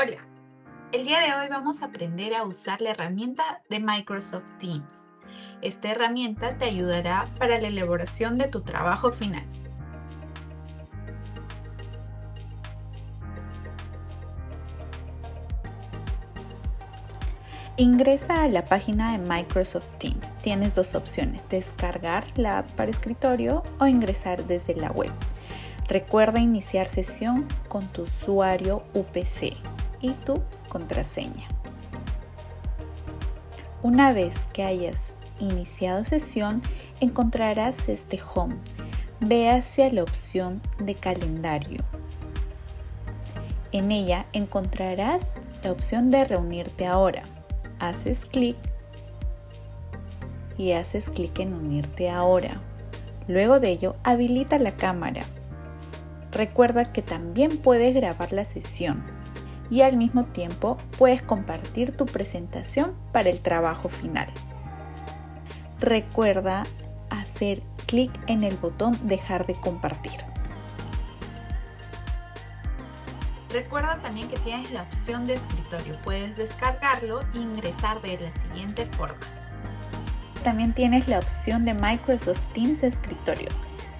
Hola, el día de hoy vamos a aprender a usar la herramienta de Microsoft Teams. Esta herramienta te ayudará para la elaboración de tu trabajo final. Ingresa a la página de Microsoft Teams. Tienes dos opciones, descargar la app para escritorio o ingresar desde la web. Recuerda iniciar sesión con tu usuario UPC y tu contraseña. Una vez que hayas iniciado sesión, encontrarás este home. Ve hacia la opción de calendario. En ella encontrarás la opción de reunirte ahora. Haces clic y haces clic en unirte ahora. Luego de ello, habilita la cámara. Recuerda que también puedes grabar la sesión y al mismo tiempo puedes compartir tu presentación para el trabajo final. Recuerda hacer clic en el botón dejar de compartir. Recuerda también que tienes la opción de escritorio. Puedes descargarlo e ingresar de la siguiente forma. También tienes la opción de Microsoft Teams Escritorio.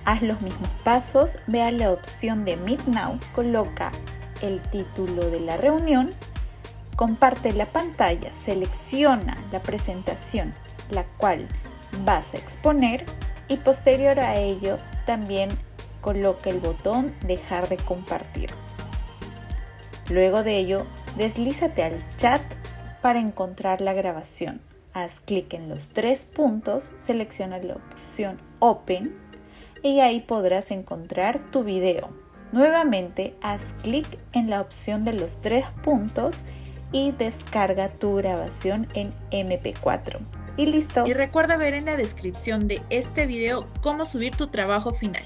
Haz los mismos pasos, ve a la opción de Meet Now, coloca el título de la reunión, comparte la pantalla, selecciona la presentación, la cual vas a exponer y posterior a ello también coloca el botón dejar de compartir. Luego de ello, deslízate al chat para encontrar la grabación. Haz clic en los tres puntos, selecciona la opción Open y ahí podrás encontrar tu video. Nuevamente haz clic en la opción de los tres puntos y descarga tu grabación en MP4. Y listo. Y recuerda ver en la descripción de este video cómo subir tu trabajo final.